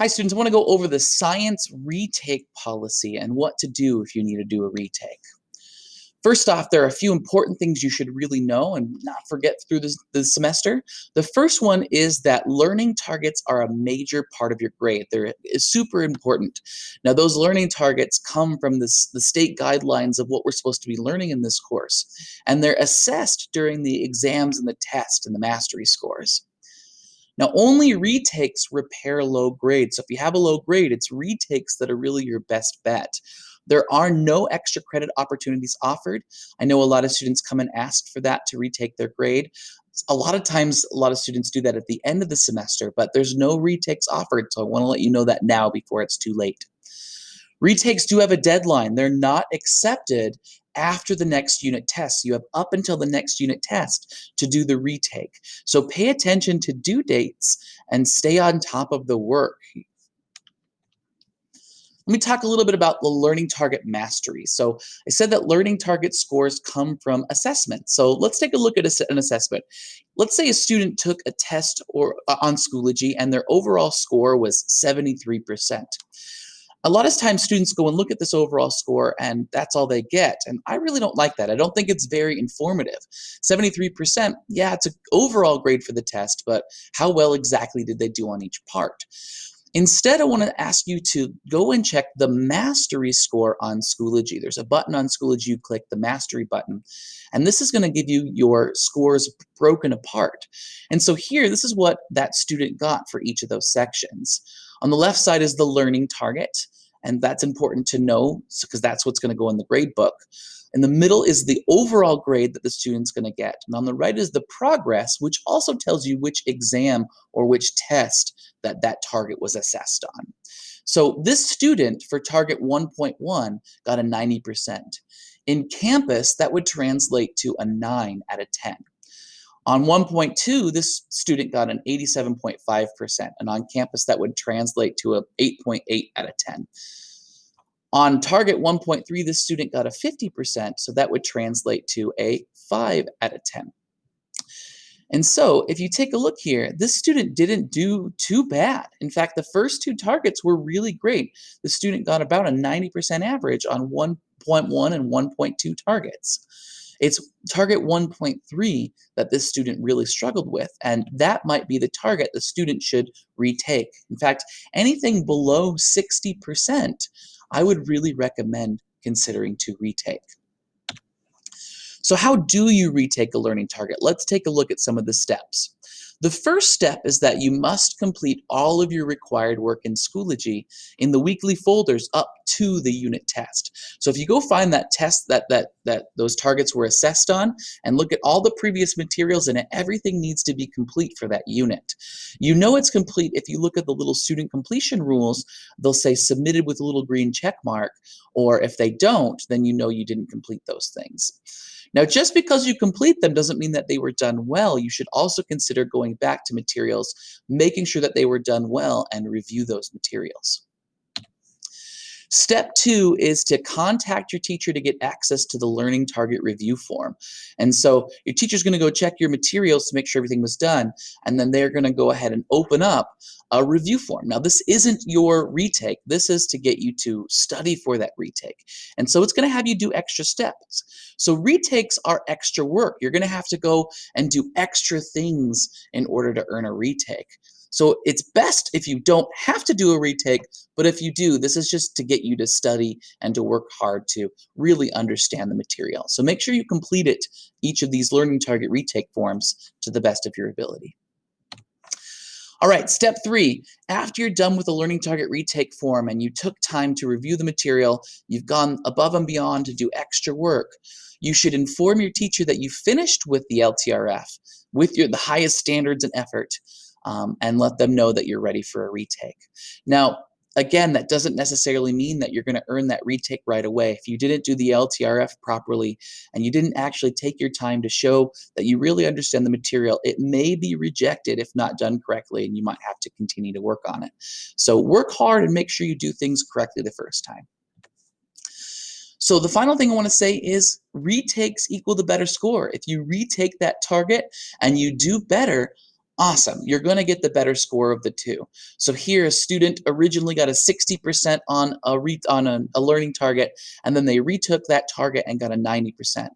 Hi students, I want to go over the science retake policy and what to do if you need to do a retake. First off, there are a few important things you should really know and not forget through this, the semester. The first one is that learning targets are a major part of your grade. They're super important. Now, those learning targets come from this, the state guidelines of what we're supposed to be learning in this course, and they're assessed during the exams and the test and the mastery scores. Now, only retakes repair low grade. So if you have a low grade, it's retakes that are really your best bet. There are no extra credit opportunities offered. I know a lot of students come and ask for that to retake their grade. A lot of times, a lot of students do that at the end of the semester, but there's no retakes offered. So I want to let you know that now before it's too late. Retakes do have a deadline. They're not accepted after the next unit test. You have up until the next unit test to do the retake. So pay attention to due dates and stay on top of the work. Let me talk a little bit about the learning target mastery. So I said that learning target scores come from assessment. So let's take a look at an assessment. Let's say a student took a test or uh, on Schoology and their overall score was 73% a lot of times students go and look at this overall score and that's all they get. And I really don't like that. I don't think it's very informative. 73%, yeah, it's an overall grade for the test, but how well exactly did they do on each part? Instead, I want to ask you to go and check the mastery score on Schoology. There's a button on Schoology, you click the mastery button, and this is going to give you your scores broken apart. And so here, this is what that student got for each of those sections. On the left side is the learning target, and that's important to know because that's what's going to go in the grade book. In the middle is the overall grade that the student's going to get. And on the right is the progress, which also tells you which exam or which test that that target was assessed on. So this student for target 1.1 got a 90%. In campus, that would translate to a 9 out of 10. On 1.2, this student got an 87.5%, and on campus that would translate to a 8.8 .8 out of 10. On target 1.3, this student got a 50%, so that would translate to a 5 out of 10. And so if you take a look here, this student didn't do too bad. In fact, the first two targets were really great. The student got about a 90% average on 1.1 and 1.2 targets. It's target 1.3 that this student really struggled with, and that might be the target the student should retake. In fact, anything below 60%, I would really recommend considering to retake. So how do you retake a learning target? Let's take a look at some of the steps. The first step is that you must complete all of your required work in Schoology in the weekly folders up to the unit test. So if you go find that test that, that, that those targets were assessed on and look at all the previous materials in it, everything needs to be complete for that unit. You know it's complete if you look at the little student completion rules, they'll say submitted with a little green check mark, or if they don't, then you know you didn't complete those things. Now, just because you complete them doesn't mean that they were done well. You should also consider going back to materials, making sure that they were done well, and review those materials. Step two is to contact your teacher to get access to the Learning Target Review Form. And so your teacher's going to go check your materials to make sure everything was done, and then they're going to go ahead and open up a review form. Now, this isn't your retake. This is to get you to study for that retake. And so it's going to have you do extra steps. So retakes are extra work. You're going to have to go and do extra things in order to earn a retake. So it's best if you don't have to do a retake, but if you do, this is just to get you to study and to work hard to really understand the material. So make sure you complete it, each of these learning target retake forms to the best of your ability. All right, step three, after you're done with the learning target retake form and you took time to review the material, you've gone above and beyond to do extra work, you should inform your teacher that you finished with the LTRF with your, the highest standards and effort um, and let them know that you're ready for a retake. Now, again, that doesn't necessarily mean that you're going to earn that retake right away. If you didn't do the LTRF properly and you didn't actually take your time to show that you really understand the material, it may be rejected if not done correctly, and you might have to continue to work on it. So work hard and make sure you do things correctly the first time. So the final thing I want to say is retakes equal the better score. If you retake that target and you do better, Awesome. You're going to get the better score of the two. So here, a student originally got a 60% on a re on a, a, learning target, and then they retook that target and got a 90%.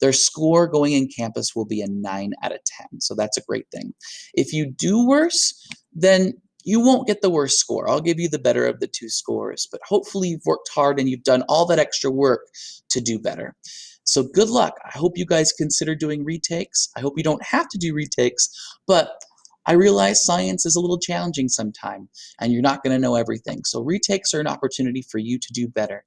Their score going in campus will be a 9 out of 10. So that's a great thing. If you do worse, then you won't get the worst score. I'll give you the better of the two scores, but hopefully you've worked hard and you've done all that extra work to do better. So good luck. I hope you guys consider doing retakes. I hope you don't have to do retakes, but I realize science is a little challenging sometimes, and you're not going to know everything. So retakes are an opportunity for you to do better.